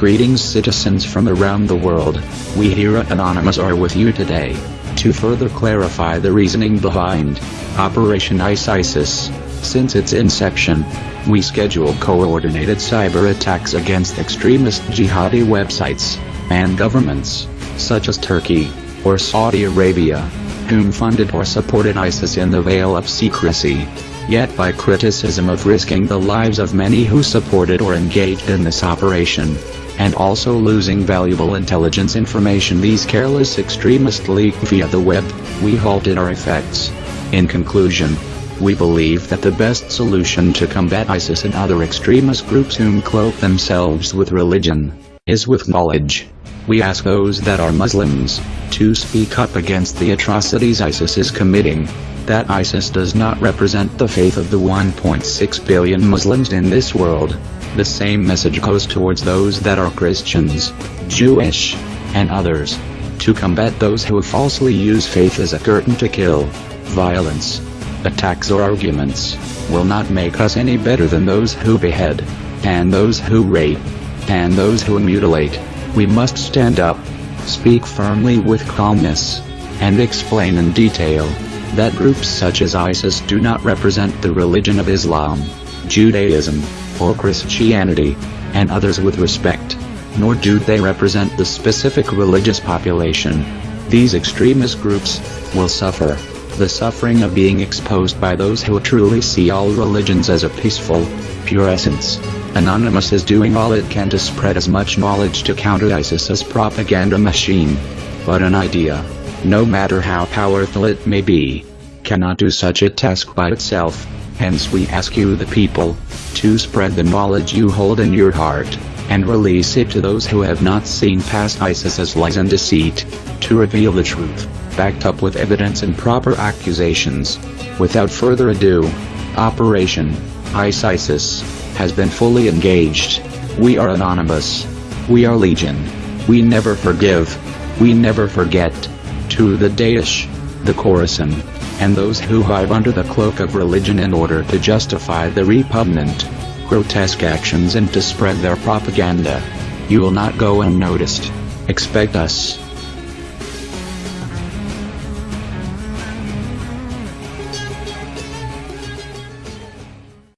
Greetings citizens from around the world, we here at Anonymous are with you today, to further clarify the reasoning behind Operation ISIS. Since its inception, we schedule coordinated cyber attacks against extremist jihadi websites, and governments, such as Turkey, or Saudi Arabia, whom funded or supported ISIS in the veil of secrecy. Yet by criticism of risking the lives of many who supported or engaged in this operation, and also losing valuable intelligence information these careless extremists leak via the web, we halted our effects. In conclusion, we believe that the best solution to combat ISIS and other extremist groups whom cloak themselves with religion, is with knowledge. We ask those that are Muslims, to speak up against the atrocities ISIS is committing, that ISIS does not represent the faith of the 1.6 billion Muslims in this world, the same message goes towards those that are Christians, Jewish, and others. To combat those who falsely use faith as a curtain to kill, violence, attacks or arguments, will not make us any better than those who behead, and those who rape, and those who mutilate. We must stand up, speak firmly with calmness, and explain in detail, that groups such as ISIS do not represent the religion of Islam, Judaism, or Christianity, and others with respect, nor do they represent the specific religious population. These extremist groups will suffer the suffering of being exposed by those who truly see all religions as a peaceful, pure essence. Anonymous is doing all it can to spread as much knowledge to counter ISIS as propaganda machine. But an idea, no matter how powerful it may be, cannot do such a task by itself. Hence we ask you the people, to spread the knowledge you hold in your heart, and release it to those who have not seen past ISIS as lies and deceit, to reveal the truth, backed up with evidence and proper accusations. Without further ado, Operation ISIS has been fully engaged. We are anonymous. We are legion. We never forgive. We never forget. To the Daesh, the Khorasan, and those who hide under the cloak of religion in order to justify the repugnant, grotesque actions and to spread their propaganda. You will not go unnoticed. Expect us.